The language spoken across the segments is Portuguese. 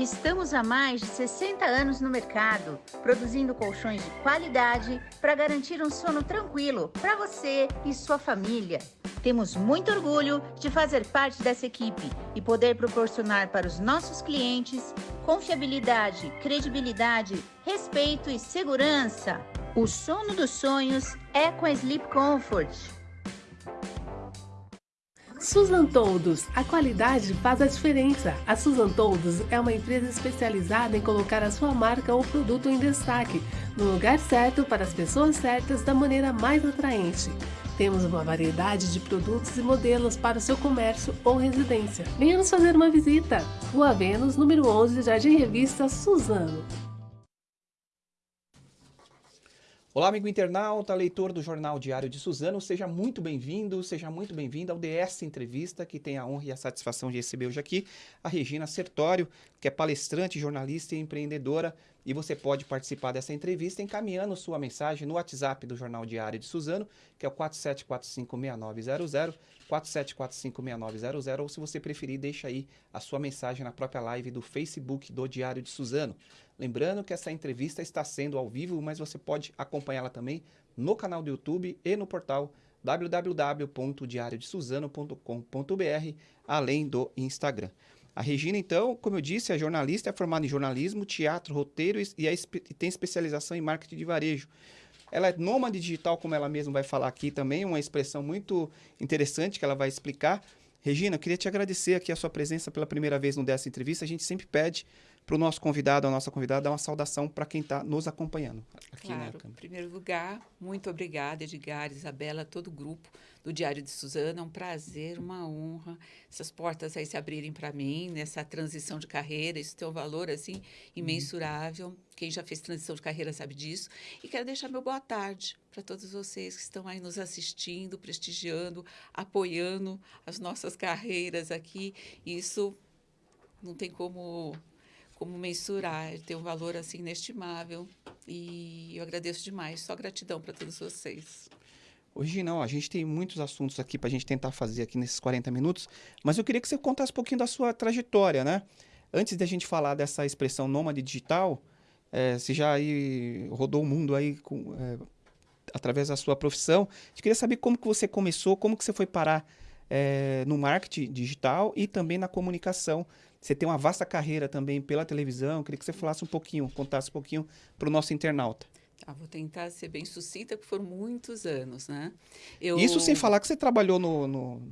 Estamos há mais de 60 anos no mercado, produzindo colchões de qualidade para garantir um sono tranquilo para você e sua família. Temos muito orgulho de fazer parte dessa equipe e poder proporcionar para os nossos clientes confiabilidade, credibilidade, respeito e segurança. O sono dos sonhos é com a Sleep Comfort. Susan Toldos, a qualidade faz a diferença. A Susan Toldos é uma empresa especializada em colocar a sua marca ou produto em destaque, no lugar certo para as pessoas certas da maneira mais atraente. Temos uma variedade de produtos e modelos para o seu comércio ou residência. Venha nos fazer uma visita. Rua Vênus, número 11, Jardim Revista Suzano. Olá, amigo internauta, leitor do Jornal Diário de Suzano, seja muito bem-vindo, seja muito bem-vindo ao DS Entrevista, que tem a honra e a satisfação de receber hoje aqui a Regina Sertório, que é palestrante, jornalista e empreendedora, e você pode participar dessa entrevista encaminhando sua mensagem no WhatsApp do Jornal Diário de Suzano, que é o 47456900, 47456900, ou se você preferir, deixa aí a sua mensagem na própria live do Facebook do Diário de Suzano. Lembrando que essa entrevista está sendo ao vivo, mas você pode acompanhá-la também no canal do YouTube e no portal www.diariodesuzano.com.br, além do Instagram. A Regina, então, como eu disse, é jornalista, é formada em jornalismo, teatro, roteiro e, é, e tem especialização em marketing de varejo. Ela é nômade digital, como ela mesma vai falar aqui também, uma expressão muito interessante que ela vai explicar. Regina, eu queria te agradecer aqui a sua presença pela primeira vez no dessa entrevista. A gente sempre pede para o nosso convidado, a nossa convidada, dar uma saudação para quem está nos acompanhando. Aqui claro, em primeiro lugar, muito obrigada, Edgar, Isabela, todo o grupo do Diário de Suzana. É um prazer, uma honra essas portas aí se abrirem para mim nessa transição de carreira. Isso tem um valor assim imensurável. Uhum. Quem já fez transição de carreira sabe disso. E quero deixar meu boa tarde para todos vocês que estão aí nos assistindo, prestigiando, apoiando as nossas carreiras aqui. Isso não tem como como mensurar, tem um valor assim inestimável e eu agradeço demais, só gratidão para todos vocês. Hoje não, a gente tem muitos assuntos aqui para a gente tentar fazer aqui nesses 40 minutos, mas eu queria que você contasse um pouquinho da sua trajetória, né? Antes da gente falar dessa expressão nômade digital, é, você já aí rodou o mundo aí com, é, através da sua profissão. Gente queria saber como que você começou, como que você foi parar é, no marketing digital e também na comunicação. Você tem uma vasta carreira também pela televisão. Queria que você falasse um pouquinho, contasse um pouquinho para o nosso internauta. Ah, vou tentar ser bem sucinta, porque foram muitos anos, né? Eu... Isso sem falar que você trabalhou no, no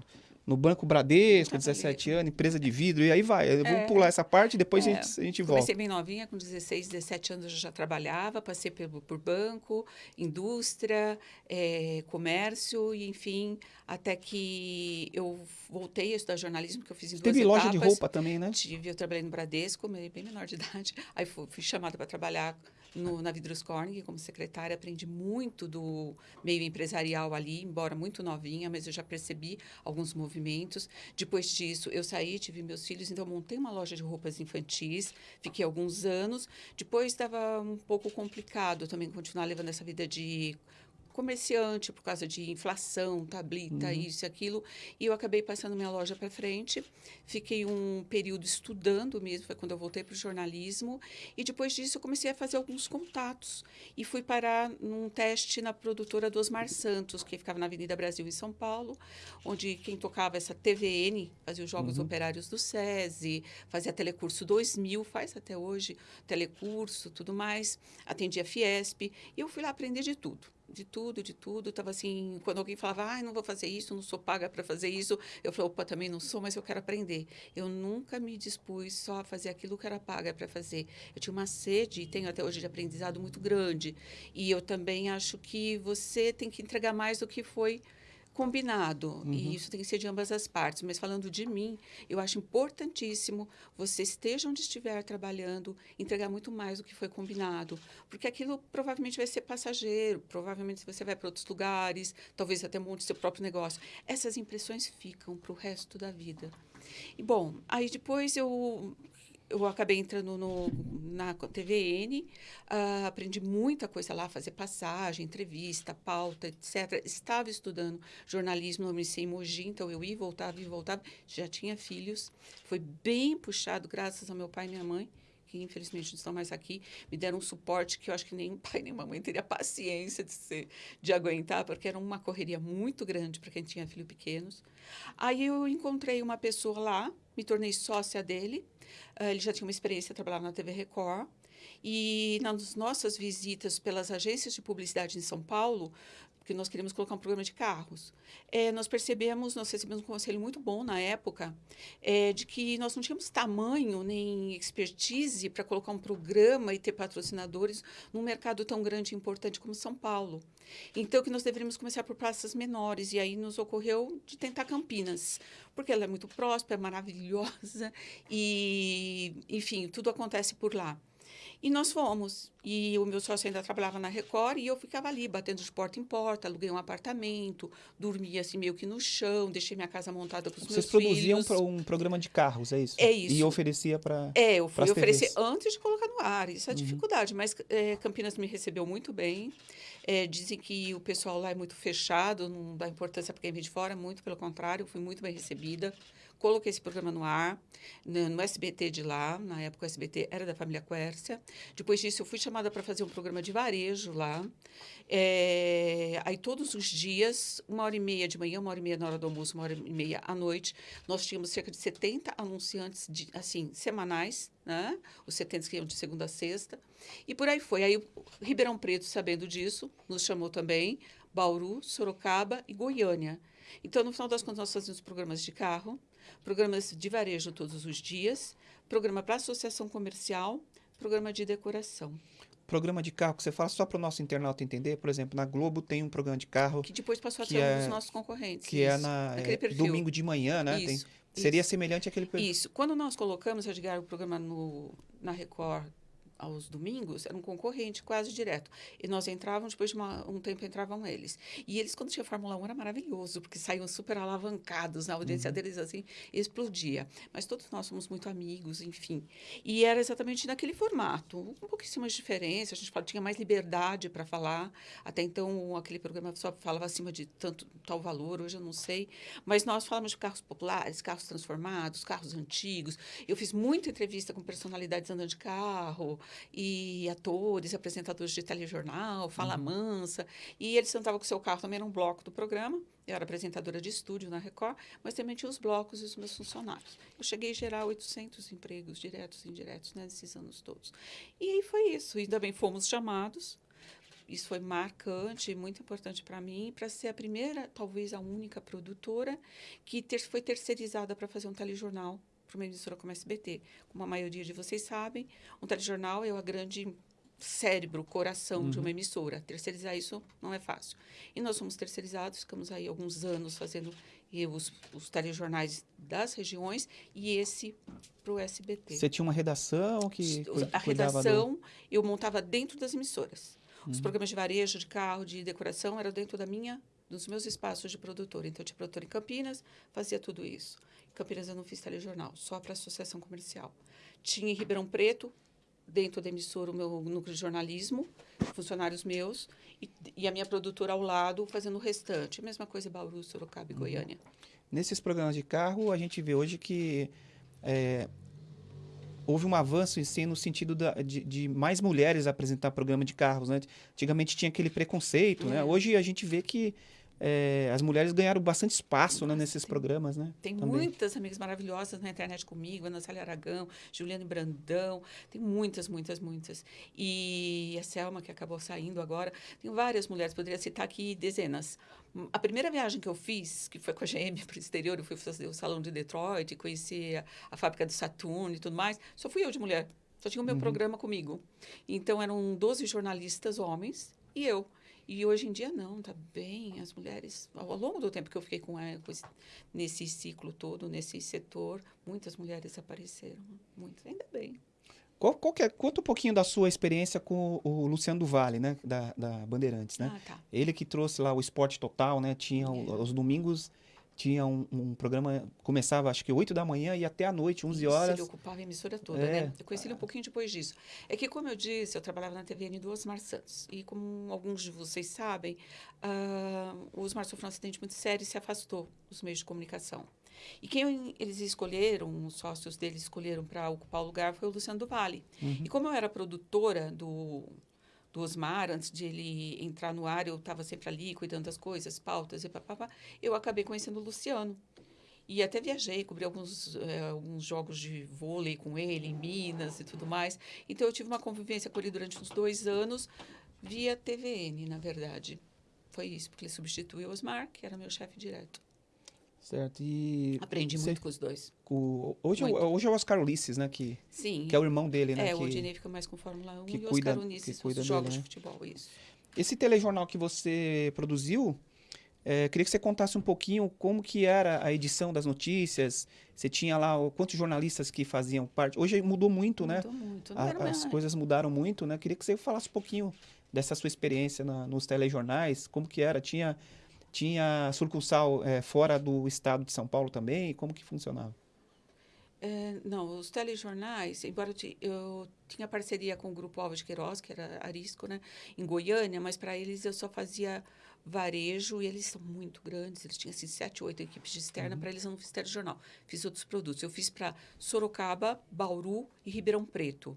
no Banco Bradesco, 17 anos, empresa de vidro, e aí vai. Eu vou é, pular essa parte e depois é, a, gente, a gente volta. Comecei bem novinha, com 16, 17 anos eu já trabalhava, passei por, por banco, indústria, é, comércio, e enfim, até que eu voltei a estudar jornalismo, que eu fiz em Teve etapas. loja de roupa também, né? Tive, eu trabalhei no Bradesco, bem menor de idade, aí fui, fui chamada para trabalhar no, na Vidros Corning como secretária, aprendi muito do meio empresarial ali, embora muito novinha, mas eu já percebi alguns movimentos. Depois disso, eu saí, tive meus filhos, então montei uma loja de roupas infantis, fiquei alguns anos. Depois estava um pouco complicado também continuar levando essa vida de comerciante por causa de inflação, tablita, uhum. isso e aquilo. E eu acabei passando minha loja para frente. Fiquei um período estudando mesmo, foi quando eu voltei para o jornalismo. E depois disso eu comecei a fazer alguns contatos. E fui parar num teste na produtora do Osmar Santos, que ficava na Avenida Brasil, em São Paulo, onde quem tocava essa TVN fazia os Jogos uhum. Operários do SESI, fazia Telecurso 2000, faz até hoje Telecurso, tudo mais. Atendia Fiesp. E eu fui lá aprender de tudo de tudo, de tudo. Tava assim, quando alguém falava, ah, não vou fazer isso, não sou paga para fazer isso, eu falei, opa, também não sou, mas eu quero aprender. Eu nunca me dispus só a fazer aquilo que era paga para fazer. Eu tinha uma sede, e tenho até hoje de aprendizado muito grande. E eu também acho que você tem que entregar mais do que foi combinado. Uhum. E isso tem que ser de ambas as partes. Mas falando de mim, eu acho importantíssimo você esteja onde estiver trabalhando, entregar muito mais do que foi combinado. Porque aquilo provavelmente vai ser passageiro, provavelmente você vai para outros lugares, talvez até monte seu próprio negócio. Essas impressões ficam para o resto da vida. E bom, aí depois eu eu acabei entrando no, na TVN, uh, ah, aprendi muita coisa lá, fazer passagem, entrevista, pauta, etc. Estava estudando jornalismo no Unicei Mogi, então eu ia e voltava, e voltava. Já tinha filhos, foi bem puxado, graças ao meu pai e minha mãe que infelizmente não estão mais aqui, me deram um suporte que eu acho que nem pai nem mamãe teria paciência de, ser, de aguentar, porque era uma correria muito grande para quem tinha filhos pequenos. Aí eu encontrei uma pessoa lá, me tornei sócia dele, uh, ele já tinha uma experiência, trabalhava na TV Record, e nas nossas visitas pelas agências de publicidade em São Paulo, porque nós queríamos colocar um programa de carros. É, nós percebemos, nós recebemos um conselho muito bom na época, é, de que nós não tínhamos tamanho nem expertise para colocar um programa e ter patrocinadores num mercado tão grande e importante como São Paulo. Então, que nós deveríamos começar por praças menores. E aí nos ocorreu de tentar Campinas, porque ela é muito próspera, é maravilhosa e, enfim, tudo acontece por lá. E nós fomos. E o meu sócio ainda trabalhava na Record e eu ficava ali, batendo de porta em porta, aluguei um apartamento, dormia assim meio que no chão, deixei minha casa montada para os meus filhos. Vocês produziam um programa de carros, é isso? É isso. E oferecia para É, eu fui oferecer antes de colocar no ar, isso é a uhum. dificuldade. Mas é, Campinas me recebeu muito bem. É, dizem que o pessoal lá é muito fechado, não dá importância para quem vem de fora, muito pelo contrário, fui muito bem recebida coloquei esse programa no ar, no, no, SBT de lá, na época o SBT era da família Quércia. Depois disso, eu fui chamada para fazer um programa de varejo lá. É, aí, todos os dias, uma hora e meia de manhã, uma hora e meia na hora do almoço, uma hora e meia à noite, nós tínhamos cerca de 70 anunciantes, de, assim, semanais, né? Os 70 que iam de segunda a sexta. E por aí foi. Aí, Ribeirão Preto, sabendo disso, nos chamou também, Bauru, Sorocaba e Goiânia. Então, no final das contas, nós fazíamos programas de carro, programas de varejo todos os dias, programa para associação comercial, programa de decoração. Programa de carro que você fala só para o nosso internauta entender, por exemplo, na Globo tem um programa de carro que depois passou a ser é, um dos nossos concorrentes. Que é isso, é na é, domingo de manhã, né? Isso, tem, seria isso. semelhante àquele perfil. Isso. Quando nós colocamos, Edgar, o programa no, na Record aos domingos, era um concorrente quase direto. E nós entrávamos, depois de uma, um tempo entravam eles. E eles, quando tinha Fórmula 1, era maravilhoso, porque saíam super alavancados, na audiência uhum. deles, assim, explodia. Mas todos nós somos muito amigos, enfim. E era exatamente naquele formato, um pouquíssimo de diferença, a gente tinha mais liberdade para falar. Até então, aquele programa só falava acima de tanto tal valor, hoje eu não sei. Mas nós falamos de carros populares, carros transformados, carros antigos. Eu fiz muita entrevista com personalidades andando de carro, e atores, apresentadores de telejornal, Fala uhum. Mansa. E eles sentavam com seu carro, também era um bloco do programa. Eu era apresentadora de estúdio na Record, mas também tinha os blocos e os meus funcionários. Eu cheguei a gerar 800 empregos diretos e indiretos né, nesses anos todos. E aí foi isso. E também fomos chamados isso foi marcante, muito importante para mim, para ser a primeira, talvez a única produtora que ter, foi terceirizada para fazer um telejornal para uma emissora como a SBT. Como a maioria de vocês sabem, um telejornal é o grande cérebro, coração uhum. de uma uhum. emissora. Terceirizar isso não é fácil. E nós somos terceirizados, ficamos aí alguns anos fazendo os, os telejornais das regiões e esse para o SBT. Você tinha uma redação que A redação do... eu montava dentro das emissoras. Uhum. Os programas de varejo, de carro, de decoração eram dentro da minha dos meus espaços de produtora. Então, eu tinha produtora em Campinas, fazia tudo isso. Campinas eu não fiz telejornal, só para associação comercial. Tinha em Ribeirão Preto, dentro da emissora, o meu núcleo de jornalismo, funcionários meus, e, e a minha produtora ao lado fazendo o restante. Mesma coisa em Bauru, Sorocaba e uhum. Goiânia. Nesses programas de carro, a gente vê hoje que é, houve um avanço em si no sentido da, de, de, mais mulheres apresentar programa de carros. Né? Antigamente tinha aquele preconceito, né? Uhum. Hoje a gente vê que é, as mulheres ganharam bastante espaço né, nesses programas, né? Tem também. muitas amigas maravilhosas na internet comigo, Ana Célia Aragão, Juliane Brandão, tem muitas, muitas, muitas. E a Selma, que acabou saindo agora, tem várias mulheres, poderia citar aqui dezenas. A primeira viagem que eu fiz, que foi com a GM para o exterior, eu fui fazer o salão de Detroit, conheci a, a fábrica do Saturno e tudo mais, só fui eu de mulher. Só tinha o meu uhum. programa comigo. Então, eram 12 jornalistas homens e eu. E hoje em dia não, tá bem. As mulheres, ao longo do tempo que eu fiquei com, a, com esse, nesse ciclo todo, nesse setor, muitas mulheres apareceram, muitas, ainda bem. Qual, qual é, conta um pouquinho da sua experiência com o Luciano do Vale, né, da, da Bandeirantes, né? Ah, tá. Ele que trouxe lá o esporte total, né? Tinha é. os domingos tinha um, um programa, começava acho que 8 da manhã e até a noite, 11 Isso, horas. Ele ocupava a emissora toda, É. né? Eu conheci ele um pouquinho depois disso. É que, como eu disse, eu trabalhava na TVN do Osmar Santos. E como alguns de vocês sabem, ah, o Osmar sofreu um acidente muito sério e se afastou dos meios de comunicação. E quem eles escolheram, os sócios dele escolheram para ocupar o lugar foi o Luciano do Vale. Uhum. E como eu era produtora do, do Osmar, antes de ele entrar no ar, eu estava sempre ali cuidando das coisas, pautas e papapá, eu acabei conhecendo o Luciano. E até viajei, cobri alguns, eh, alguns jogos de vôlei com ele em Minas e tudo mais. Então eu tive uma convivência com ele durante uns dois anos, via TVN, na verdade. Foi isso, porque ele substituiu o Osmar, que era meu chefe direto. Certo. E Aprendi você- muito com os dois. com- hoje, é o- Muito. hoje é o Oscar Ulisses, né? Que, Sim. que é o irmão dele, né? É, que... o Odinei fica mais com Fórmula 1 que e o Oscar que Unisses, cuida os dele, jogos né? de futebol, isso. Esse telejornal que você produziu, é, queria que você contasse um pouquinho como que era a edição das notícias. Você tinha lá quantos jornalistas que faziam parte. Hoje mudou muito, né? Mudou muito. A- as coisas mudaram muito, né? Queria que você falasse um pouquinho dessa sua experiência na- nos telejornais, como que era? Tinha, tinha sucursal é, fora do estado de São Paulo também? Como que funcionava? É, não, os telejornais, embora eu, eu tinha parceria com o Grupo Alves de Queiroz, que era Arisco, né, em Goiânia, mas para eles eu só fazia varejo e eles são muito grandes, eles tinham assim, sete, oito equipes de externa, para eles eu não fiz telejornal, fiz outros produtos. Eu fiz para Sorocaba, Bauru e Ribeirão Preto.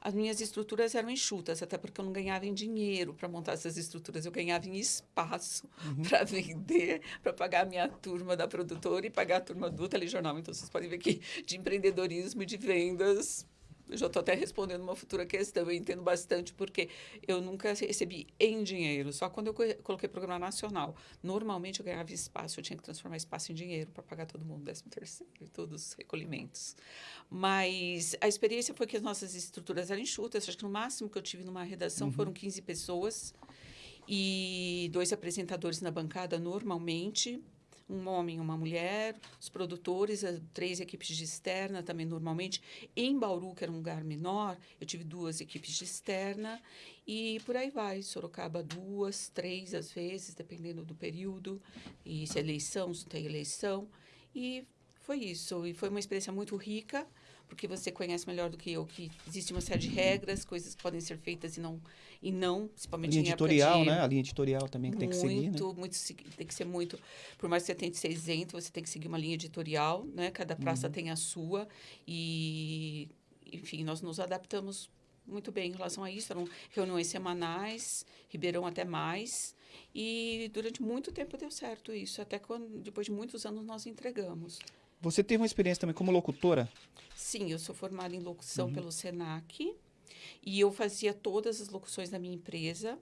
As minhas estruturas eram enxutas, até porque eu não ganhava em dinheiro para montar essas estruturas, eu ganhava em espaço para vender, para pagar a minha turma da produtora e pagar a turma do telejornal. Então vocês podem ver que de empreendedorismo e de vendas. Eu já estou até respondendo uma futura questão. Eu entendo bastante porque eu nunca recebi em dinheiro, só quando eu co- coloquei programa nacional. Normalmente eu ganhava espaço, eu tinha que transformar espaço em dinheiro para pagar todo mundo, 13 terceiro e todos os recolhimentos. Mas a experiência foi que as nossas estruturas eram enxutas. Acho que no máximo que eu tive numa redação foram 15 pessoas e dois apresentadores na bancada normalmente, um homem uma mulher, os produtores, três equipes de externa também normalmente. Em Bauru, que era um lugar menor, eu tive duas equipes de externa e por aí vai. Sorocaba duas, três às vezes, dependendo do período e se é eleição, se tem eleição. E foi isso. E foi uma experiência muito rica, porque você conhece melhor do que eu que existe uma série de regras, coisas que podem ser feitas e não, e não principalmente linha em época editorial, de- né? A linha editorial também que tem que seguir, né? muito, muito, tem que ser muito. Por mais que você tente ser isento, você tem que seguir uma linha editorial, né? Cada praça Uhum. tem a sua e, enfim, nós nos adaptamos muito bem em relação a isso. Eram reuniões semanais, Ribeirão até mais. E durante muito tempo deu certo isso, até quando, depois de muitos anos, nós entregamos. Você teve uma experiência também como locutora? Sim, eu sou formada em locução Uhum. pelo SENAC e eu fazia todas as locuções da minha empresa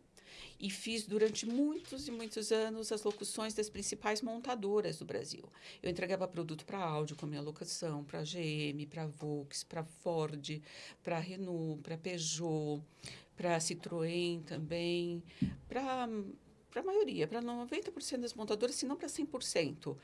e fiz durante muitos e muitos anos as locuções das principais montadoras do Brasil. Eu entregava produto para áudio com a minha locução, para GM, para Volks, para Ford, para Renault, para Peugeot, para Citroën também, para para a maioria, para 90% das montadoras, se não para 100%.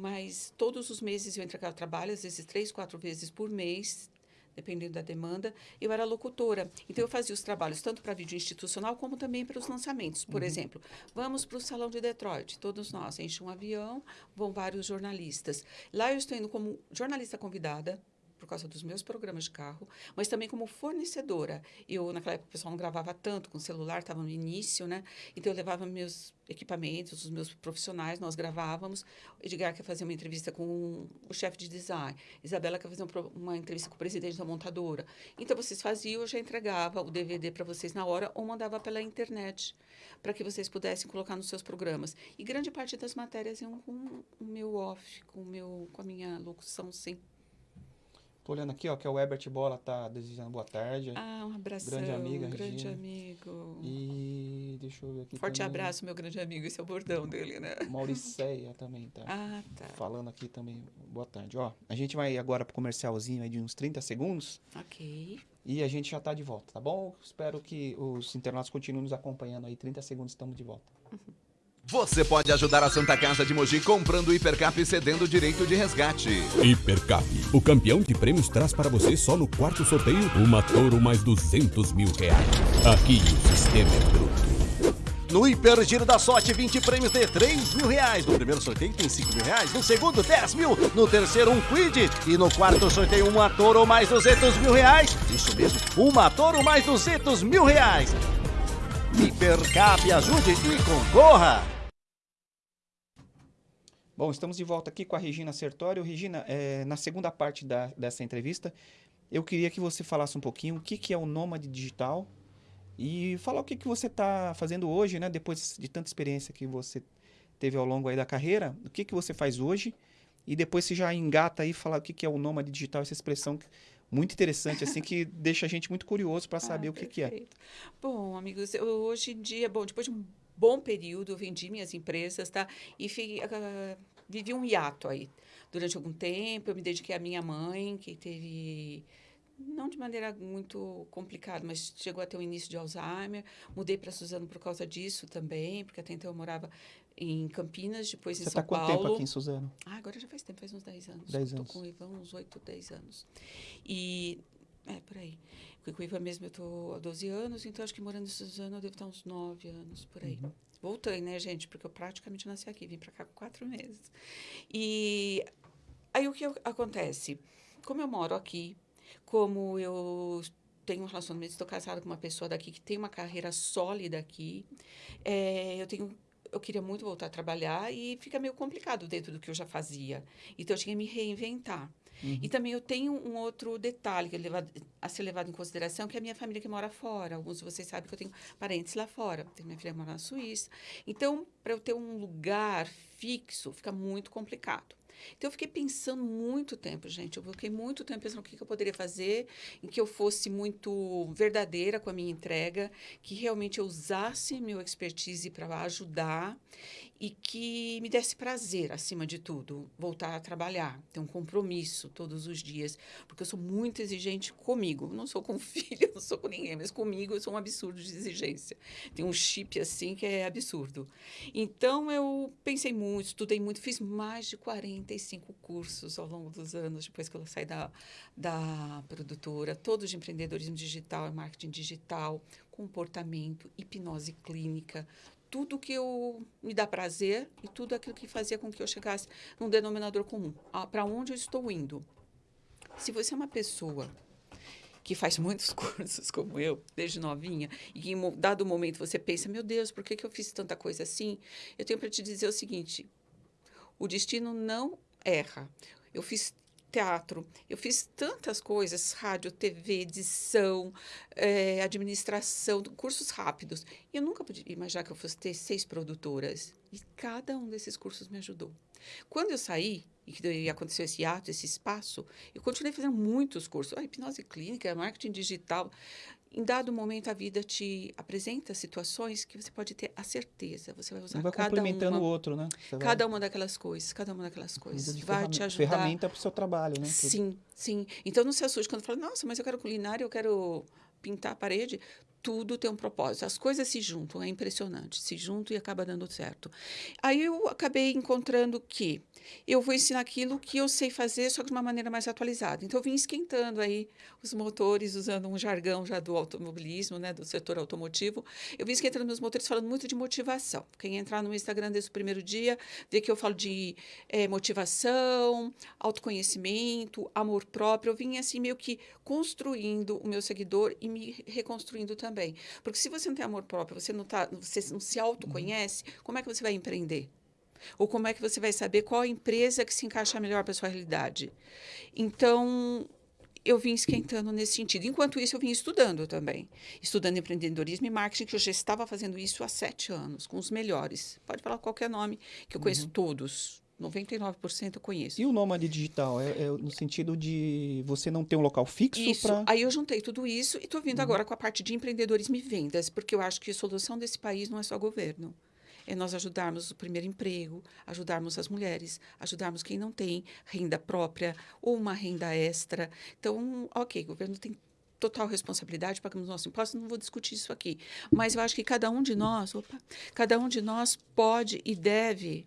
Mas todos os meses eu entregava trabalho, às vezes três, quatro vezes por mês, dependendo da demanda. Eu era locutora. Então, eu fazia os trabalhos tanto para vídeo institucional como também para os lançamentos. Por exemplo, vamos para o Salão de Detroit. Todos nós, enche um avião, vão vários jornalistas. Lá eu estou indo como jornalista convidada, por causa dos meus programas de carro, mas também como fornecedora. Eu, naquela época, o pessoal não gravava tanto com celular, estava no início, né? Então, eu levava meus equipamentos, os meus profissionais, nós gravávamos. Edgar quer fazer uma entrevista com o chefe de design. Isabela quer fazer um uma entrevista com o presidente da montadora. Então, vocês faziam, eu já entregava o DVD para vocês na hora ou mandava pela internet para que vocês pudessem colocar nos seus programas. E grande parte das matérias iam com o meu off, com, o meu, com a minha locução, sim. Tô olhando aqui, ó, que é o Herbert Bola tá desejando boa tarde. Ah, um abração. Grande amiga, grande Regina. amigo. E deixa eu ver aqui Forte também. abraço, meu grande amigo. Esse é o bordão dele, né? Mauriceia também tá. Ah, tá. Falando aqui também. Boa tarde. Ó, a gente vai agora pro comercialzinho aí de uns 30 segundos Ok. e a gente já tá de volta, tá bom? Espero que os internautas continuem nos acompanhando aí. 30 segundos estamos de volta. Você pode ajudar a Santa Casa de Mogi comprando o Hipercap e cedendo o direito de resgate. Hipercap, o campeão de prêmios traz para você só no quarto sorteio uma Toro mais 200 mil reais. Aqui o sistema é bruto. No Hiper Giro da Sorte, 20 prêmios de 3 mil reais. No primeiro sorteio tem 5 mil reais. No segundo, 10 mil. No terceiro, um quid. E no quarto sorteio, um ator ou mais 200 mil reais. Isso mesmo, um ator ou mais 200 mil reais. Hipercap, ajude e concorra. Bom, estamos de volta aqui com a Regina Sertório. Regina, é, na segunda parte da, dessa entrevista, eu queria que você falasse um pouquinho o que, que é o nômade digital e falar o que, que você está fazendo hoje, né? Depois de tanta experiência que você teve ao longo aí da carreira, o que, que você faz hoje e depois você já engata aí falar o que, que é o nômade digital, essa expressão muito interessante, assim, que deixa a gente muito curioso para saber ah, o que, que é. Bom, amigos, eu, hoje em dia, bom, depois de um bom período, eu vendi minhas empresas, tá? E fui, uh, vivi um hiato aí. Durante algum tempo, eu me dediquei à minha mãe, que teve não de maneira muito complicada, mas chegou a ter um início de Alzheimer. Mudei para Suzano por causa disso também, porque até então eu morava em Campinas, depois Você em São tá Paulo. Você está quanto tempo aqui em Suzano? Ah, agora já faz tempo, faz uns 10 anos. 10 anos. Estou com o Ivan uns 8, 10 anos. E, é, por aí. Com o Ivan mesmo eu estou há 12 anos, então acho que morando em Suzano eu devo estar uns 9 anos, por aí. Uhum. Voltei, né, gente? Porque eu praticamente nasci aqui, vim para cá com quatro meses. E aí o que acontece? Como eu moro aqui, como eu tenho um relacionamento, estou casada com uma pessoa daqui que tem uma carreira sólida aqui, é, eu tenho eu queria muito voltar a trabalhar e fica meio complicado dentro do que eu já fazia. Então, eu tinha que me reinventar. Uhum. E também eu tenho um outro detalhe que é levado, a ser levado em consideração, que é a minha família que mora fora. Alguns de vocês sabem que eu tenho parentes lá fora. Tenho minha filha mora na Suíça. Então, para eu ter um lugar fixo, fica muito complicado. Então, eu fiquei pensando muito tempo, gente. Eu fiquei muito tempo pensando o que, que eu poderia fazer, em que eu fosse muito verdadeira com a minha entrega, que realmente eu usasse meu expertise para ajudar e que me desse prazer, acima de tudo, voltar a trabalhar, ter um compromisso todos os dias, porque eu sou muito exigente comigo. Não sou com filho, não sou com ninguém, mas comigo eu sou um absurdo de exigência. Tem um chip assim que é absurdo. Então eu pensei muito, estudei muito, fiz mais de 45 cursos ao longo dos anos, depois que eu saí da, da produtora, todos de empreendedorismo digital, marketing digital, comportamento, hipnose clínica, tudo que eu me dá prazer e tudo aquilo que fazia com que eu chegasse num denominador comum. Para onde eu estou indo? Se você é uma pessoa que faz muitos cursos como eu, desde novinha, e em dado momento você pensa, meu Deus, por que, que eu fiz tanta coisa assim? Eu tenho para te dizer o seguinte: o destino não erra. Eu fiz teatro. Eu fiz tantas coisas, rádio, TV, edição, é, administração, cursos rápidos. E eu nunca podia imaginar que eu fosse ter seis produtoras. E cada um desses cursos me ajudou. Quando eu saí, e aconteceu esse ato, esse espaço, eu continuei fazendo muitos cursos. Ah, hipnose clínica, marketing digital em dado momento a vida te apresenta situações que você pode ter a certeza, você vai usar vai cada complementando uma, o outro, né? Você cada vai... uma daquelas coisas, cada uma daquelas coisas vai te ajudar. Ferramenta para o seu trabalho, né? Sim, sim. Então não se assuste quando fala, nossa, mas eu quero culinária, eu quero pintar a parede tudo tem um propósito. As coisas se juntam, é impressionante. Se juntam e acaba dando certo. Aí eu acabei encontrando que eu vou ensinar aquilo que eu sei fazer, só que de uma maneira mais atualizada. Então, eu vim esquentando aí os motores, usando um jargão já do automobilismo, né, do setor automotivo. Eu vim esquentando meus motores falando muito de motivação. Quem entrar no Instagram desde o primeiro dia, vê que eu falo de é, motivação, autoconhecimento, amor próprio. Eu vim assim meio que construindo o meu seguidor e me reconstruindo também. Porque se você não tem amor próprio, você não, tá, você não se autoconhece, como é que você vai empreender? Ou como é que você vai saber qual a empresa que se encaixa melhor para sua realidade? Então, eu vim esquentando nesse sentido. Enquanto isso, eu vim estudando também. Estudando empreendedorismo e marketing, que eu já estava fazendo isso há sete anos, com os melhores. Pode falar qualquer nome, que eu conheço uhum. todos. 99% eu conheço. E o nômade digital? É, é, no sentido de você não ter um local fixo Isso. Pra... Aí eu juntei tudo isso e estou vindo uhum. agora com a parte de empreendedorismo e vendas, porque eu acho que a solução desse país não é só governo é nós ajudarmos o primeiro emprego, ajudarmos as mulheres, ajudarmos quem não tem renda própria ou uma renda extra. Então, ok, o governo tem total responsabilidade, pagamos nosso imposto, não vou discutir isso aqui. Mas eu acho que cada um de nós, opa, cada um de nós pode e deve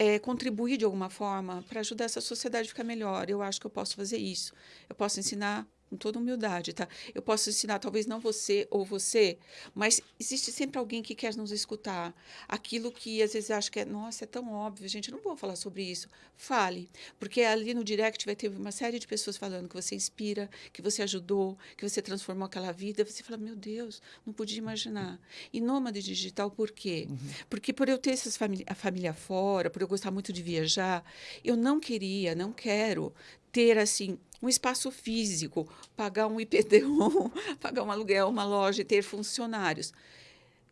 é, contribuir de alguma forma para ajudar essa sociedade a ficar melhor. Eu acho que eu posso fazer isso. Eu posso ensinar com toda humildade, tá? Eu posso ensinar, talvez não você ou você, mas existe sempre alguém que quer nos escutar. Aquilo que às vezes acha que é, nossa, é tão óbvio, gente, não vou falar sobre isso. Fale, porque ali no direct vai ter uma série de pessoas falando que você inspira, que você ajudou, que você transformou aquela vida. Você fala, meu Deus, não podia imaginar. E nômade digital, por quê? Uhum. Porque por eu ter essas família, a família fora, por eu gostar muito de viajar, eu não queria, não quero ter assim um espaço físico, pagar um IPTU, pagar um aluguel, uma loja ter funcionários.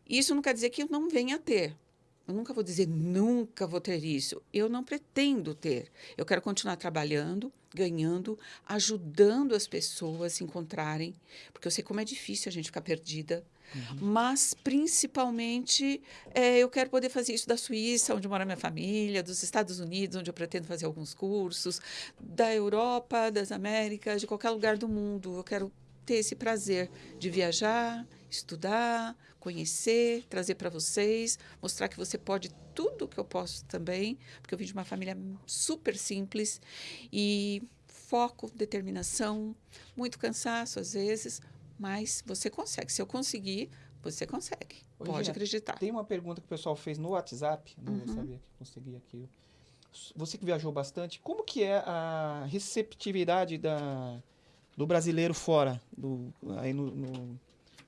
Isso não quer dizer que eu não venha a ter. Eu nunca vou dizer nunca vou ter isso. Eu não pretendo ter. Eu quero continuar trabalhando, ganhando, ajudando as pessoas a se encontrarem, porque eu sei como é difícil a gente ficar perdida. Uhum. Mas, principalmente, é, eu quero poder fazer isso da Suíça, onde mora minha família, dos Estados Unidos, onde eu pretendo fazer alguns cursos, da Europa, das Américas, de qualquer lugar do mundo. Eu quero ter esse prazer de viajar, estudar, conhecer, trazer para vocês, mostrar que você pode tudo que eu posso também, porque eu vim de uma família super simples e foco, determinação, muito cansaço às vezes, mas você consegue. Se eu conseguir, você consegue. Pode Gina, acreditar. Tem uma pergunta que o pessoal fez no WhatsApp, não uhum. sabia que consegui aqui. Você que viajou bastante, como que é a receptividade da, do brasileiro fora, do, aí no, no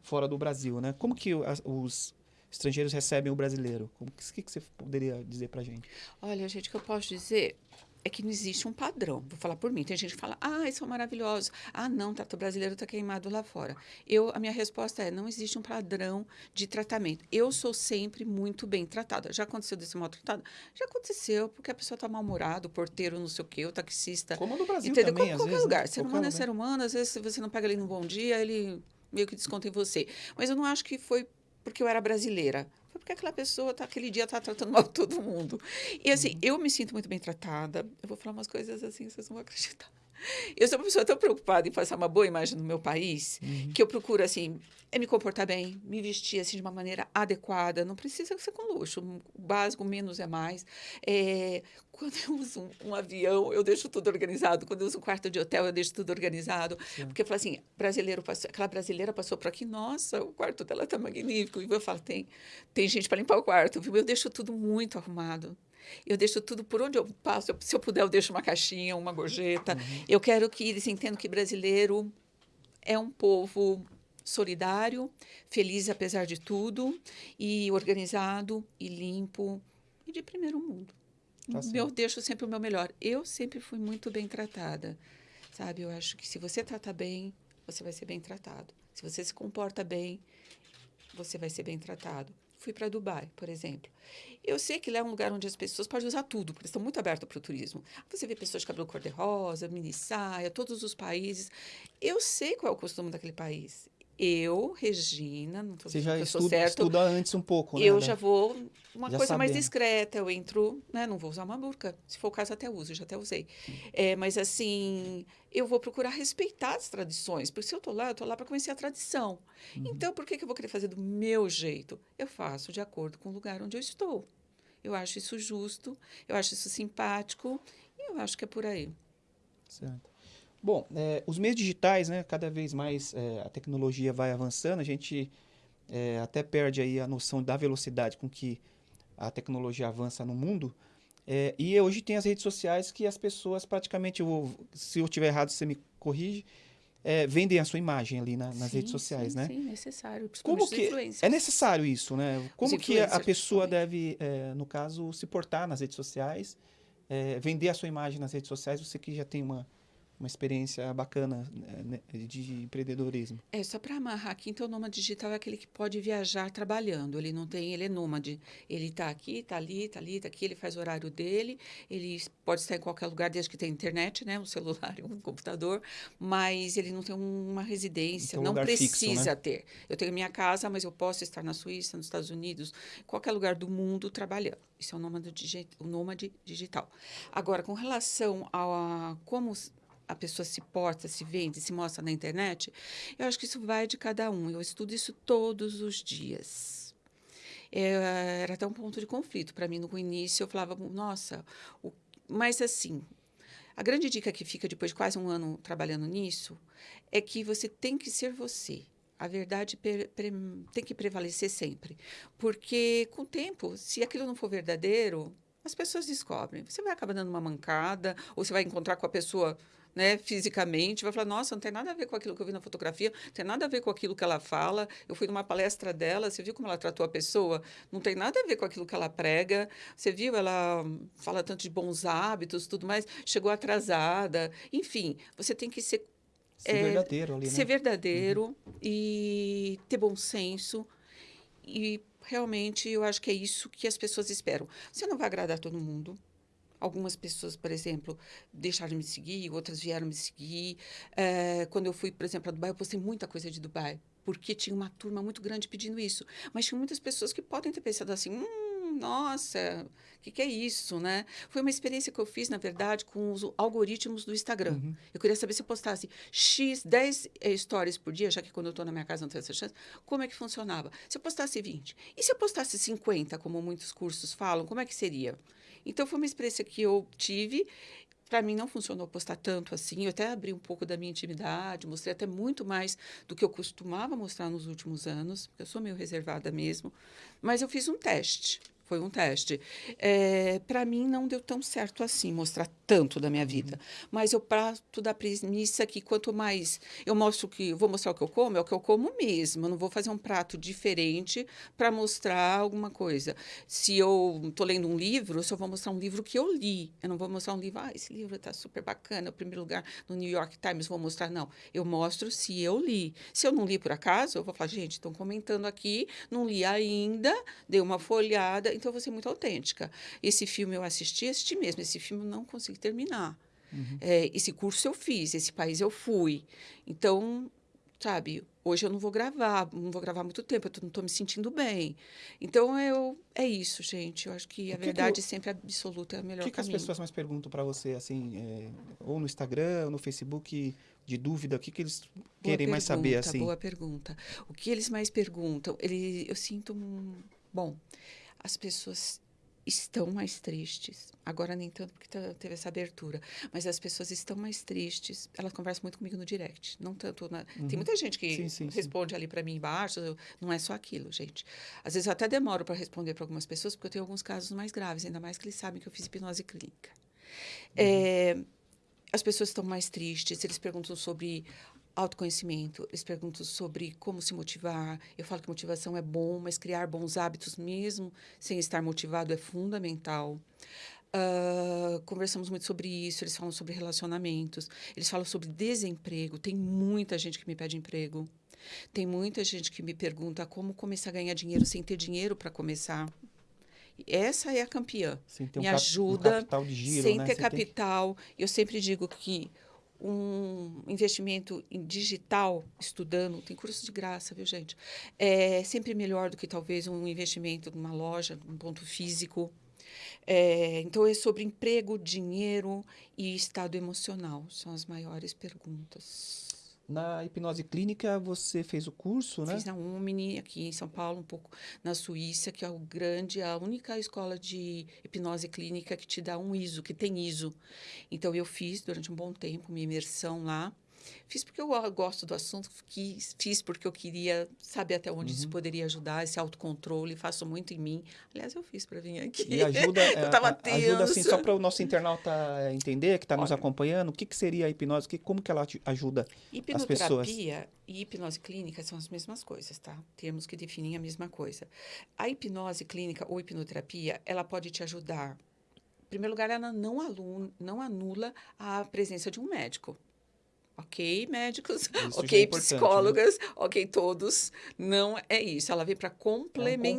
fora do Brasil, né? Como que as, os estrangeiros recebem o brasileiro? O que, que você poderia dizer para gente? Olha, gente, o que eu posso dizer é que não existe um padrão. Vou falar por mim. Tem gente que fala, ah, eles são maravilhosos. Ah, não, tá, o brasileiro está queimado lá fora. Eu, a minha resposta é, não existe um padrão de tratamento. Eu sou sempre muito bem tratada. Já aconteceu desse mal tratado? Já aconteceu, porque a pessoa está mal-humorada, o porteiro não sei o quê, o taxista. Como no Brasil entendeu? também, Qualquer vezes, lugar. Né? Ser humano é ser humano. Às vezes, se você não pega ele num bom dia, ele meio que desconta em você. Mas eu não acho que foi porque eu era brasileira foi porque aquela pessoa tá, aquele dia está tratando mal todo mundo. E assim, uhum. eu me sinto muito bem tratada. Eu vou falar umas coisas assim, vocês não vão acreditar. Eu sou uma pessoa tão preocupada em passar uma boa imagem no meu país uhum. que eu procuro, assim, é me comportar bem, me vestir, assim, de uma maneira adequada. Não precisa ser com luxo. O básico, menos é mais. É, quando eu uso um, um, avião, eu deixo tudo organizado. Quando eu uso um quarto de hotel, eu deixo tudo organizado. Sim. Porque eu falo assim, brasileiro passou, aquela brasileira passou por aqui, nossa, o quarto dela está magnífico. E eu falo, tem, tem gente para limpar o quarto, viu? Eu deixo tudo muito arrumado. Eu deixo tudo por onde eu passo. Se eu puder, eu deixo uma caixinha, uma gorjeta. Uhum. Eu quero que eles entendam que brasileiro é um povo solidário, feliz apesar de tudo, e organizado, e limpo, e de primeiro mundo. Tá eu deixo sempre o meu melhor. Eu sempre fui muito bem tratada, sabe? Eu acho que se você trata bem, você vai ser bem tratado. Se você se comporta bem, você vai ser bem tratado. Fui para Dubai, por exemplo. Eu sei que lá é um lugar onde as pessoas podem usar tudo, porque estão muito abertas para o turismo. Você vê pessoas de cabelo cor-de-rosa, mini saia, todos os países. Eu sei qual é o costume daquele país. Eu, Regina, não estou dizendo que eu sou certo. estuda antes um pouco, né? Eu já vou uma já coisa sabendo. mais discreta. Eu entro, né? Não vou usar uma burca. Se for o caso, até uso, já até usei. É, mas assim, eu vou procurar respeitar as tradições, porque se eu estou lá, eu estou lá para conhecer a tradição. Uhum. Então, por que, que eu vou querer fazer do meu jeito? Eu faço de acordo com o lugar onde eu estou. Eu acho isso justo, eu acho isso simpático e eu acho que é por aí. Certo. Bom, é, os meios digitais, né, cada vez mais é, a tecnologia vai avançando, a gente é, até perde aí a noção da velocidade com que a tecnologia avança no mundo. É, e hoje tem as redes sociais que as pessoas praticamente, eu, se eu estiver errado, você me corrige, é, vendem a sua imagem ali na, nas sim, redes sociais, sim, né? Sim, necessário. Como que é necessário isso, né? Como que a pessoa também. deve, é, no caso, se portar nas redes sociais, vender a sua imagem nas redes sociais? Você que já tem uma uma experiência bacana né, de empreendedorismo. É, só para amarrar aqui, então o nômade digital é aquele que pode viajar trabalhando. Ele não tem, ele é nômade. Ele está aqui, está ali, está ali, está aqui, ele faz o horário dele, ele pode estar em qualquer lugar, desde que tenha internet, né? Um celular um computador, mas ele não tem uma residência, um não precisa fixo, né? ter. Eu tenho minha casa, mas eu posso estar na Suíça, nos Estados Unidos, em qualquer lugar do mundo trabalhando. Isso é o nômade, o nômade digital. Agora, com relação a, a como a pessoa se porta, se vende, se mostra na internet, eu acho que isso vai de cada um. Eu estudo isso todos os dias. É, era até um ponto de conflito para mim no início. Eu falava, nossa, o... mas assim, a grande dica que fica depois de quase um ano trabalhando nisso é que você tem que ser você. A verdade tem que prevalecer sempre. Porque, com o tempo, se aquilo não for verdadeiro, as pessoas descobrem. Você vai acabar dando uma mancada, ou você vai encontrar com a pessoa né, fisicamente, vai falar, nossa, não tem nada a ver com aquilo que eu vi na fotografia, não tem nada a ver com aquilo que ela fala. Eu fui numa palestra dela, você viu como ela tratou a pessoa? Não tem nada a ver com aquilo que ela prega. Você viu, ela fala tanto de bons hábitos, tudo mais, chegou atrasada. Enfim, você tem que ser Ser É, verdadeiro ali, né? ser verdadeiro e ter bom senso. E realmente eu acho que é isso que as pessoas esperam. Você não vai agradar todo mundo. Algumas pessoas, por exemplo, deixaram de me seguir, outras vieram me seguir. Eh, quando eu fui, por exemplo, a Dubai, eu postei muita coisa de Dubai, porque tinha uma turma muito grande pedindo isso. Mas tinha muitas pessoas que podem ter pensado assim: hum, nossa, o que, que é isso, né? Foi uma experiência que eu fiz, na verdade, com os algoritmos do Instagram. Uhum. Eu queria saber se eu postasse X, 10 eh, stories por dia, já que quando eu estou na minha casa não tenho essa chance, como é que funcionava? Se eu postasse 20? E se eu postasse 50, como muitos cursos falam, como é que seria? Então, foi uma experiência que eu tive. Para mim, não funcionou postar tanto assim. Eu até abri um pouco da minha intimidade, mostrei até muito mais do que eu costumava mostrar nos últimos anos, porque eu sou meio reservada mesmo. Mas eu fiz um teste. Foi um teste. para mim, não deu tão certo assim, mostrar tanto da minha vida. Mas eu parto da premissa que quanto mais eu mostro que eu vou mostrar o que eu como, é o que eu como mesmo. Eu não vou fazer um prato diferente para mostrar alguma coisa. Se eu estou lendo um livro, eu só vou mostrar um livro que eu li. Eu não vou mostrar um livro, ah, esse livro está super bacana, o primeiro lugar no New York Times, vou mostrar. Não, eu mostro se eu li. Se eu não li por acaso, eu vou falar, gente, estão comentando aqui, não li ainda, dei uma folhada, então eu vou ser muito autêntica. Esse filme eu assisti, assisti mesmo. Esse filme eu não consegui terminar. É, esse curso eu fiz, esse país eu fui. Então, sabe, hoje eu não vou gravar, não vou gravar muito tempo, eu tô- não estou me sentindo bem. Então, eu, é isso, gente. Eu acho que a que que verdade o- sempre absoluta é o melhor O que, que as pessoas mais perguntam para você, assim, é, ou no Instagram, ou no Facebook, de dúvida? O que, que eles Boa querem mais saber, pergunta, assim? Boa pergunta. O que eles mais perguntam? Ele, eu sinto um. Bom, as pessoas estão mais tristes. Agora nem tanto porque teve essa abertura, mas as pessoas estão mais tristes. Elas conversam muito comigo no direct, não tanto na... Tem muita gente que Uhum. Sim, sim, sim. responde ali para mim embaixo, não é só aquilo, gente. Às vezes eu até demoro para responder para algumas pessoas porque eu tenho alguns casos mais graves, ainda mais que eles sabem que eu fiz hipnose clínica. É, as pessoas estão mais tristes, eles perguntam sobre autoconhecimento, eles perguntam sobre como se motivar. Eu falo que motivação é bom, mas criar bons hábitos mesmo sem estar motivado é fundamental. Ah, conversamos muito sobre isso, eles falam sobre relacionamentos, eles falam sobre desemprego. Tem muita gente que me pede emprego. Tem muita gente que me pergunta como começar a ganhar dinheiro sem ter dinheiro para começar. Essa é a campeã um me um ajuda capital de giro, sem né? ter Você tem que- capital. Eu sempre digo que um investimento em digital, estudando, tem curso de graça, viu, gente? É sempre melhor do que talvez um investimento numa loja, num ponto físico. É, então, é sobre emprego, dinheiro e estado emocional. São as maiores perguntas. Na hipnose clínica, você fez o curso, né? Fiz na Umni, aqui em São Paulo, um pouco na Suíça, que é o grande, a única escola de hipnose clínica que te dá um ISO, que tem ISO. Então, eu fiz durante um bom tempo minha imersão lá. Fiz porque eu gosto do assunto, quis, fiz porque eu queria saber até onde Uhum. isso poderia ajudar, esse autocontrole, faço muito em mim. Aliás, eu fiz para vir aqui. E ajuda, é, eu tava a- ajuda assim, tensa. só para o nosso internauta entender, que está nos acompanhando, o que, que seria a hipnose, que, como que ela ajuda? Hipnoterapia e hipnose clínica são as mesmas coisas, tá? Termos que definem a mesma coisa. A hipnose clínica ou hipnoterapia, ela pode te ajudar. Em primeiro lugar, ela não, alu- não anula a presença de um médico. Ok, médicos, já é ok, né? psicólogas, ok, todos. Não é isso. Ela vem para É um complementar.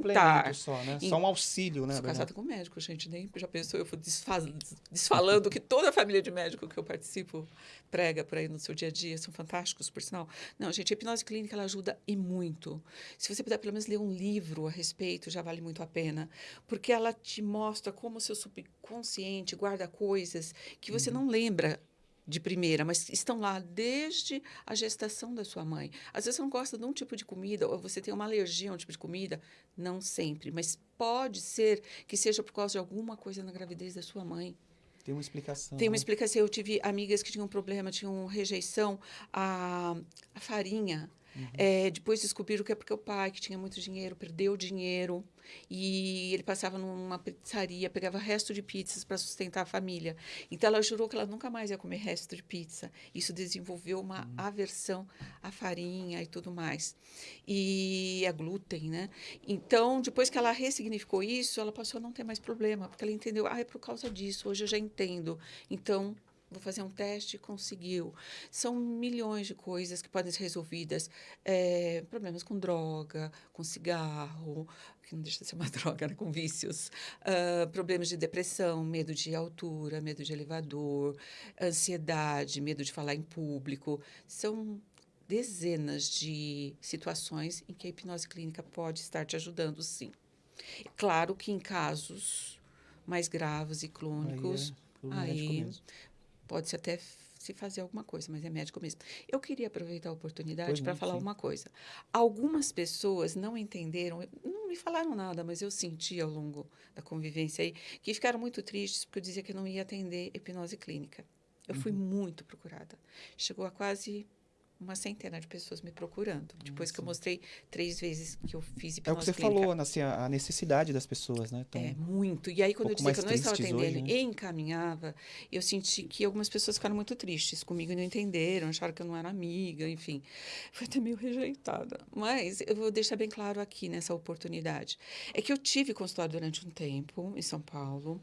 complemento só, né? Em- Só um auxílio, né? Sou casada com médico, gente. Nem já pensou, eu fui desfaz- desfalando que toda a família de médico que eu participo prega por aí no seu dia a dia. São fantásticos, por sinal. Não, gente, a hipnose clínica ela ajuda e muito. Se você puder pelo menos ler um livro a respeito, já vale muito a pena. Porque ela te mostra como o seu subconsciente guarda coisas que você não lembra de primeira, mas estão lá desde a gestação da sua mãe. Às vezes você não gosta de um tipo de comida, ou você tem uma alergia a um tipo de comida, não sempre, mas pode ser que seja por causa de alguma coisa na gravidez da sua mãe. Tem uma explicação. Tem uma né? explicação. Eu tive amigas que tinham problema, tinham rejeição à, à farinha. É, depois descobriram que é porque o pai, que tinha muito dinheiro, perdeu dinheiro. E ele passava numa pizzaria, pegava resto de pizzas para sustentar a família. Então ela jurou que ela nunca mais ia comer resto de pizza. Isso desenvolveu uma aversão à farinha e tudo mais. E a glúten, né? Então, depois que ela ressignificou isso, ela passou a não ter mais problema, porque ela entendeu, ah, é por causa disso, hoje eu já entendo. Então, vou fazer um teste e conseguiu. São milhões de coisas que podem ser resolvidas. É, problemas com droga, com cigarro, que não deixa de ser uma droga, né? com vícios. Ah, problemas de depressão, medo de altura, medo de elevador, ansiedade, medo de falar em público. São dezenas de situações em que a hipnose clínica pode estar te ajudando, sim. Claro que em casos mais graves e crônicos, Aí é aí. Pode-se até se fazer alguma coisa, mas é médico mesmo. Eu queria aproveitar a oportunidade para falar sim. uma coisa. Algumas pessoas não entenderam, não me falaram nada, mas eu senti ao longo da convivência aí, que ficaram muito tristes porque eu dizia que eu não ia atender hipnose clínica. Eu fui Uhum. muito procurada. Chegou a quase uma centena de pessoas me procurando. Depois que eu mostrei três vezes que eu fiz hipnose É o que você clínica. falou, assim, a necessidade das pessoas, né? Então, É, muito. E aí, quando eu pouco dizia que eu não estava atendendo hoje, né? e encaminhava, eu senti que algumas pessoas ficaram muito tristes comigo e não entenderam, acharam que eu não era amiga, enfim. Foi até meio rejeitada. Mas eu vou deixar bem claro aqui nessa oportunidade. É que eu tive consultório durante um tempo em São Paulo.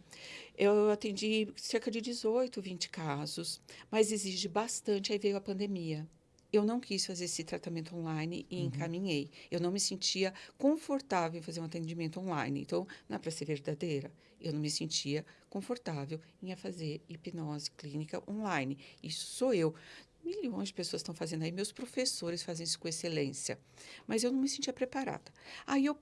Eu atendi cerca de 18, 20 casos, mas exige bastante. Aí veio a pandemia. Eu não quis fazer esse tratamento online e encaminhei. Eu não me sentia confortável em fazer um atendimento online. Então, é para ser verdadeira. Eu não me sentia confortável em fazer hipnose clínica online. Isso sou eu. Milhões de pessoas estão fazendo aí, meus professores fazem isso com excelência. Mas eu não me sentia preparada. Aí eu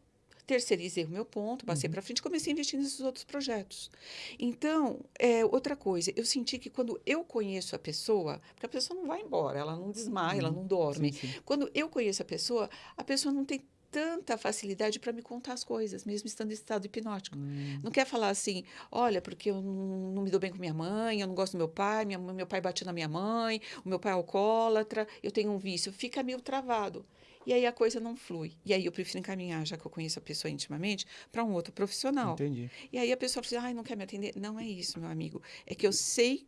terceirizei o meu ponto, passei para frente e comecei a investir nesses outros projetos. Então, é, outra coisa, eu senti que quando eu conheço a pessoa, porque a pessoa não vai embora, ela não desmaia, ela não dorme. sim, sim. Quando eu conheço a pessoa, a pessoa não tem tanta facilidade para me contar as coisas, mesmo estando em estado hipnótico. Hum. Não quer falar assim, olha, porque eu não, não me dou bem com minha mãe, eu não gosto do meu pai, minha, meu pai bate na minha mãe, o meu pai é alcoólatra, eu tenho um vício. Fica meio travado. E aí a coisa não flui. E aí eu prefiro encaminhar, já que eu conheço a pessoa intimamente, para um outro profissional. Entendi. E aí a pessoa fala assim, ai, não quer me atender. Não é isso, meu amigo. É que eu sei,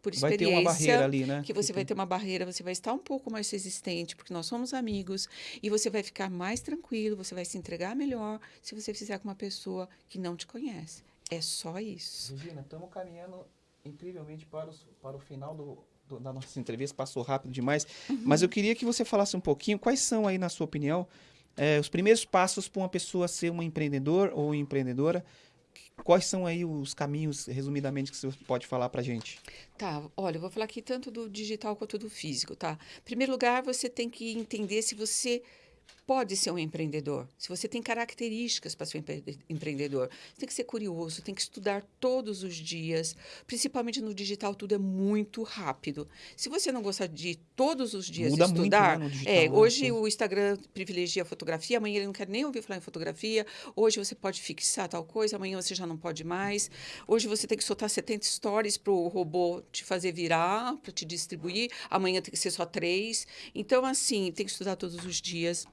por Vai ter experiência, uma barreira ali, né? que você vai ter uma barreira, você vai estar um pouco mais resistente, porque nós somos amigos, e você vai ficar mais tranquilo, você vai se entregar melhor se você fizer com uma pessoa que não te conhece. É só isso. Regina, estamos caminhando incrivelmente para, os- para o final do, da nossa entrevista. Passou rápido demais. Mas eu queria que você falasse um pouquinho quais são aí, na sua opinião, eh, os primeiros passos para uma pessoa ser uma empreendedor ou empreendedora. Quais são aí os caminhos, resumidamente, que você pode falar para gente? Tá, olha, eu vou falar aqui tanto do digital quanto do físico, tá? Em primeiro lugar, você tem que entender se você pode ser um empreendedor, se você tem características para ser empre- empreendedor. Você tem que ser curioso, tem que estudar todos os dias, principalmente no digital, tudo é muito rápido. Se você não gostar de todos os dias Muda muito, estudar, né, no digital, é, hoje o Instagram privilegia a fotografia, amanhã ele não quer nem ouvir falar em fotografia, hoje você pode fixar tal coisa, amanhã você já não pode mais. Hoje você tem que soltar 70 stories para o robô te fazer virar, para te distribuir, amanhã tem que ser só três. Então, assim, tem que estudar todos os dias.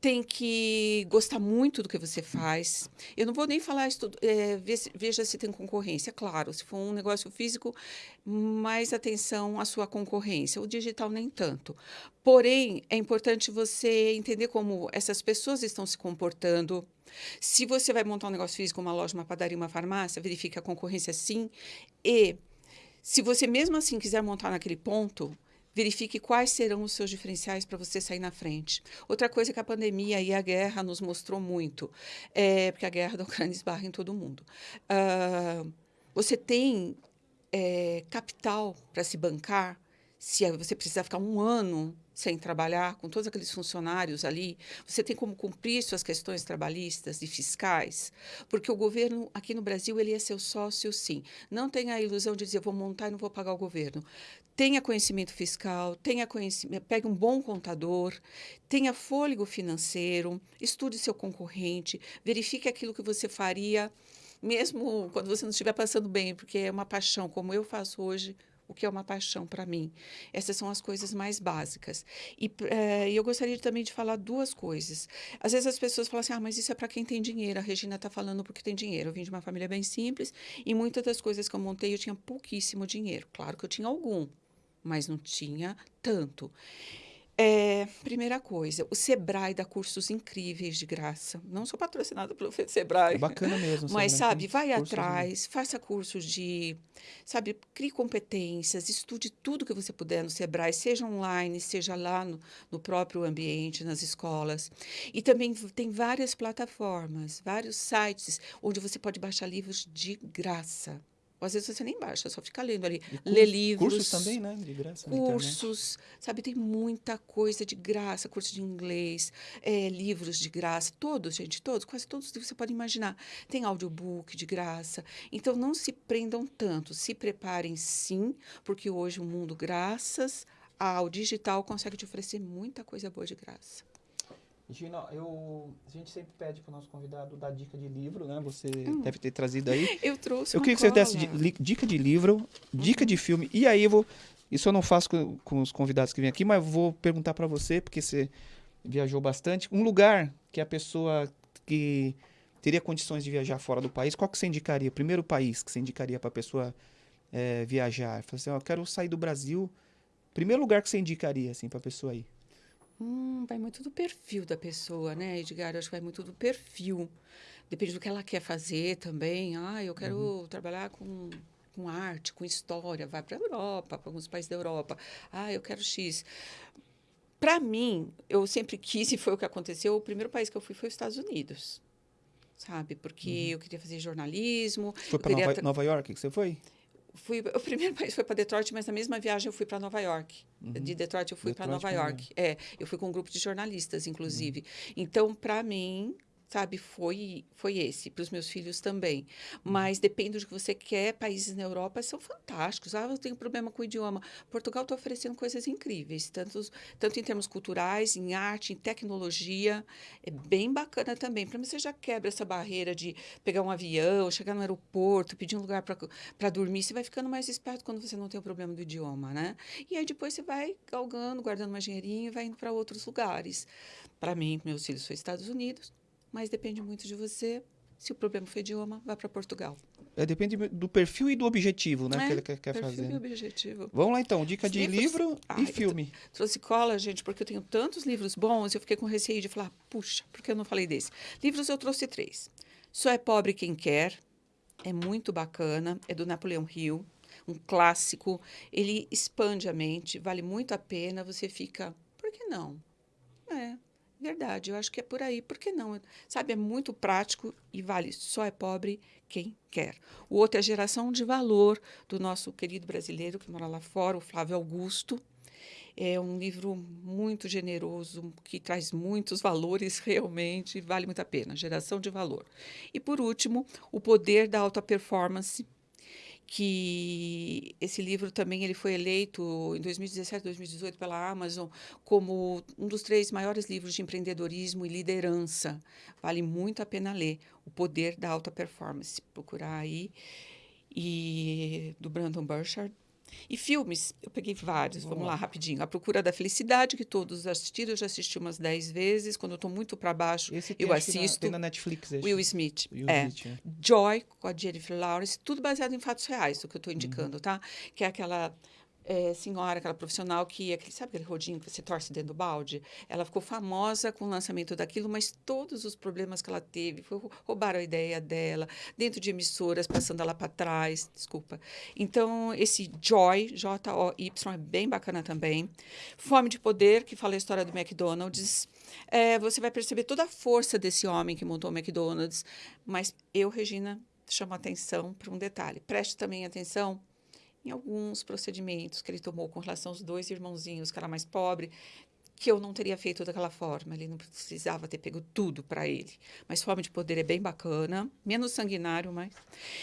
Tem que gostar muito do que você faz. Eu não vou nem falar, estu- é, ve- veja se tem concorrência. Claro, se for um negócio físico, mais atenção à sua concorrência. O digital, nem tanto. Porém, é importante você entender como essas pessoas estão se comportando. Se você vai montar um negócio físico, uma loja, uma padaria, uma farmácia, verifique a concorrência sim. E se você mesmo assim quiser montar naquele ponto, verifique quais serão os seus diferenciais para você sair na frente. Outra coisa que a pandemia e a guerra nos mostrou muito, é porque a guerra da Ucrânia esbarra em todo mundo. Ah, você tem é, capital para se bancar, se você precisar ficar um ano sem trabalhar, com todos aqueles funcionários ali, você tem como cumprir suas questões trabalhistas e fiscais, porque o governo aqui no Brasil ele é seu sócio, sim. Não tenha a ilusão de dizer vou montar e não vou pagar o governo. Tenha conhecimento fiscal, tenha conhecimento, pegue um bom contador, tenha fôlego financeiro, estude seu concorrente, verifique aquilo que você faria mesmo quando você não estiver passando bem, porque é uma paixão, como eu faço hoje, o que é uma paixão para mim. Essas são as coisas mais básicas. E eh, eu gostaria também de falar duas coisas. Às vezes as pessoas falam assim: ah, mas isso é para quem tem dinheiro. A Regina está falando porque tem dinheiro. Eu vim de uma família bem simples e muitas das coisas que eu montei eu tinha pouquíssimo dinheiro. Claro que eu tinha algum, mas não tinha tanto. É, primeira coisa, o Sebrae dá cursos incríveis de graça. Não sou patrocinada pelo Sebrae. É bacana mesmo. Mas, sabe, vai atrás, faça cursos de. Sabe, crie competências, estude tudo que você puder no Sebrae, seja online, seja lá no, no próprio ambiente, nas escolas. E também tem várias plataformas, vários sites onde você pode baixar livros de graça. Ou às vezes você nem baixa, só fica lendo ali. E Lê livros. Cursos também, né? De graça. Cursos, sabe, tem muita coisa de graça, curso de inglês, eh, livros de graça, todos, gente, todos, quase todos que você pode imaginar. Tem audiobook de graça. Então, não se prendam tanto, se preparem sim, porque hoje o mundo, graças ao digital, consegue te oferecer muita coisa boa de graça. Gina, eu, a gente sempre pede para o nosso convidado dar dica de livro, né? Você Hum. deve ter trazido aí. Eu trouxe Eu queria que você desse dica de livro, dica de filme. E aí eu vou. Isso eu não faço com, com os convidados que vêm aqui, mas vou perguntar para você, porque você viajou bastante. Um lugar que a pessoa que teria condições de viajar fora do país, qual que você indicaria? Primeiro país que você indicaria para a pessoa eh, viajar? Fala assim, ó, eu quero sair do Brasil. Primeiro lugar que você indicaria, assim, para a pessoa ir? Hum, vai muito do perfil da pessoa, né, Edgar? Eu acho que vai muito do perfil. Depende do que ela quer fazer também. Ah, eu quero trabalhar com, com arte, com história. Vai para a Europa, para alguns países da Europa. Ah, eu quero X. Para mim, eu sempre quis, e foi o que aconteceu, o primeiro país que eu fui foi os Estados Unidos. Sabe? Porque eu queria fazer jornalismo. Foi para queria Nova, Nova York que você foi? Fui, o primeiro país foi para Detroit, mas na mesma viagem eu fui para Nova York. De Detroit eu fui para Nova também. York. É, eu fui com um grupo de jornalistas, inclusive. Então, para mim, sabe, foi foi esse, para os meus filhos também. Mas depende do que você quer. Países na Europa são fantásticos. Ah, eu tenho problema com o idioma. Portugal está oferecendo coisas incríveis, tanto, tanto em termos culturais, em arte, em tecnologia. É bem bacana também. Para mim, você já quebra essa barreira de pegar um avião, chegar no aeroporto, pedir um lugar para dormir. Você vai ficando mais esperto quando você não tem o problema do idioma, né? E aí depois você vai galgando, guardando mais dinheirinho e vai indo para outros lugares. Para mim, meus filhos foi Estados Unidos, mas depende muito de você. Se o problema foi idioma, vá para Portugal. É, depende do perfil e do objetivo, né? É, que ele quer, quer Perfil fazer. e né? objetivo. Vamos lá então, dica de livros- livro Ai, e filme. Trouxe cola, gente, porque eu tenho tantos livros bons, eu fiquei com receio de falar, puxa, por que eu não falei desse? Livros eu trouxe três. Só é Pobre Quem Quer, é muito bacana, é do Napoleão Hill, um clássico. Ele expande a mente, vale muito a pena, você fica, por que não? É, verdade, eu acho que é por aí, por que não? Sabe, é muito prático e vale, só é pobre quem quer. O outro é a Geração de Valor, do nosso querido brasileiro que mora lá fora, o Flávio Augusto. É um livro muito generoso, que traz muitos valores realmente, vale muito a pena. Geração de Valor. E, por último, O Poder da Alta Performance, que esse livro também ele foi eleito em 2017, 2018 pela Amazon como um dos três maiores livros de empreendedorismo e liderança. Vale muito a pena ler. O Poder da Alta Performance. Procurar aí. E do Brandon Burchard. E filmes, eu peguei vários, vamos lá, rapidinho. A Procura da Felicidade, que todos assistiram, eu já assisti umas 10 vezes. Quando eu estou muito para baixo, Esse eu acho que na- assisto. tem na Netflix. esse. Will Smith. Will é. Smith, é. Joy, com a Jennifer Lawrence, tudo baseado em fatos reais, o que eu Uhum. estou indicando, tá? Que é aquela eh, senhora, aquela profissional que, aquele, sabe aquele rodinho que você torce dentro do balde? Ela ficou famosa com o lançamento daquilo, mas todos os problemas que ela teve, foi, roubaram a ideia dela, dentro de emissoras, passando ela para trás, desculpa. Então, esse Joy, J-O-Y, é bem bacana também. Fome de Poder, que fala a história do McDonald's. É, você vai perceber toda a força desse homem que montou o McDonald's, mas eu, Regina, chamo atenção para um detalhe. Preste também atenção em alguns procedimentos que ele tomou com relação aos dois irmãozinhos, que era mais pobre, que eu não teria feito daquela forma. Ele não precisava ter pego tudo para ele. Mas Fome de Poder é bem bacana, menos sanguinário, mas.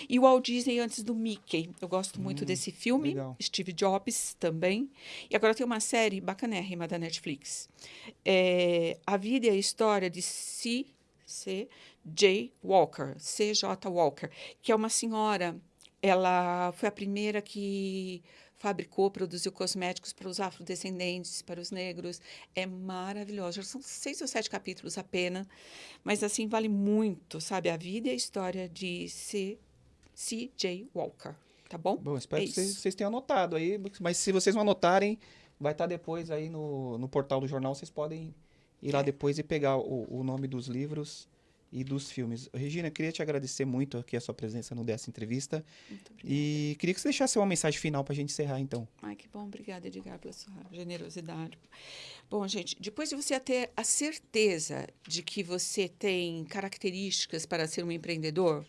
E o Walt Disney antes do Mickey. Eu gosto muito desse filme. legal. Steve Jobs também. E agora tem uma série bacanérrima da Netflix. É A Vida e a História de C. C.J. Walker, C.J. Walker, que é uma senhora. Ela foi a primeira que fabricou, produziu cosméticos para os afrodescendentes, para os negros. É maravilhoso. São seis ou sete capítulos apenas, mas assim vale muito, sabe? A vida e a história de C. C.J. Walker, tá bom? Bom, espero É que vocês, vocês tenham anotado aí, mas se vocês não anotarem, vai estar depois aí no, no portal do jornal, vocês podem ir lá É. depois e pegar o, o nome dos livros e dos filmes. Regina, eu queria te agradecer muito aqui a sua presença no dessa entrevista Muito obrigada. e queria que você deixasse uma mensagem final para a gente encerrar então. Ai, que bom. Obrigada, Edgar, pela sua generosidade. Bom, gente, depois de você ter a certeza de que você tem características para ser um empreendedor,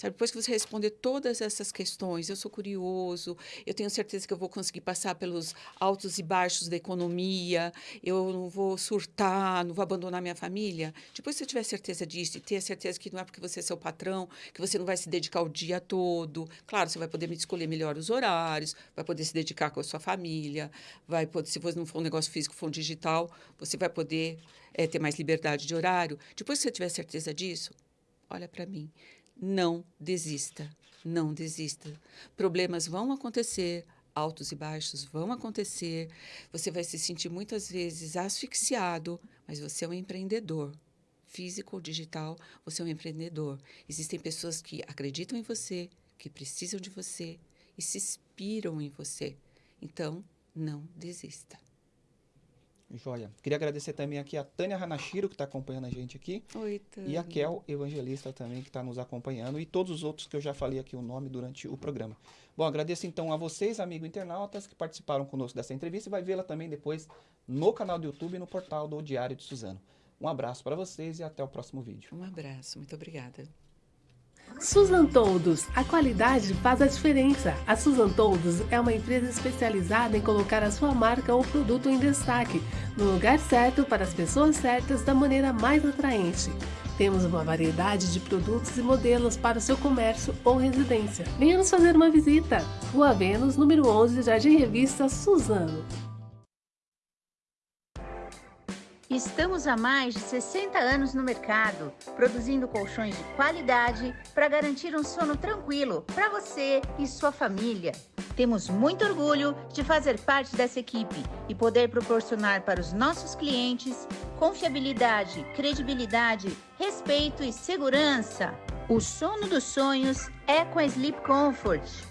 sabe? Depois que você responder todas essas questões, eu sou curioso, eu tenho certeza que eu vou conseguir passar pelos altos e baixos da economia, eu não vou surtar, não vou abandonar minha família. Depois que você tiver certeza disso e ter certeza que não é porque você é seu patrão, que você não vai se dedicar o dia todo. Claro, você vai poder escolher melhor os horários, vai poder se dedicar com a sua família, vai poder, se você não for um negócio físico, for um digital, você vai poder eh, ter mais liberdade de horário. Depois que você tiver certeza disso, olha para mim. Não desista, não desista. Problemas vão acontecer, altos e baixos vão acontecer. Você vai se sentir muitas vezes asfixiado, mas você é um empreendedor. Físico ou digital, você é um empreendedor. Existem pessoas que acreditam em você, que precisam de você e se inspiram em você. Então, não desista. Joia. Queria agradecer também aqui a Tânia Hanashiro, que está acompanhando a gente aqui, Oi, e a Kel Evangelista também, que está nos acompanhando, e todos os outros que eu já falei aqui o nome durante o programa. Bom, agradeço então a vocês, amigos internautas, que participaram conosco dessa entrevista e vai vê-la também depois no canal do YouTube e no portal do Diário de Suzano. Um abraço para vocês e até o próximo vídeo. Um abraço, muito obrigada. Susan Toldos, a qualidade faz a diferença. A Susan Toldos é uma empresa especializada em colocar a sua marca ou produto em destaque, no lugar certo para as pessoas certas da maneira mais atraente. Temos uma variedade de produtos e modelos para o seu comércio ou residência. Venha nos fazer uma visita. Rua Vênus, número 11, Jardim Revista Suzano. Estamos há mais de 60 anos no mercado, produzindo colchões de qualidade para garantir um sono tranquilo para você e sua família. Temos muito orgulho de fazer parte dessa equipe e poder proporcionar para os nossos clientes confiabilidade, credibilidade, respeito e segurança. O sono dos sonhos é com a Sleep Comfort.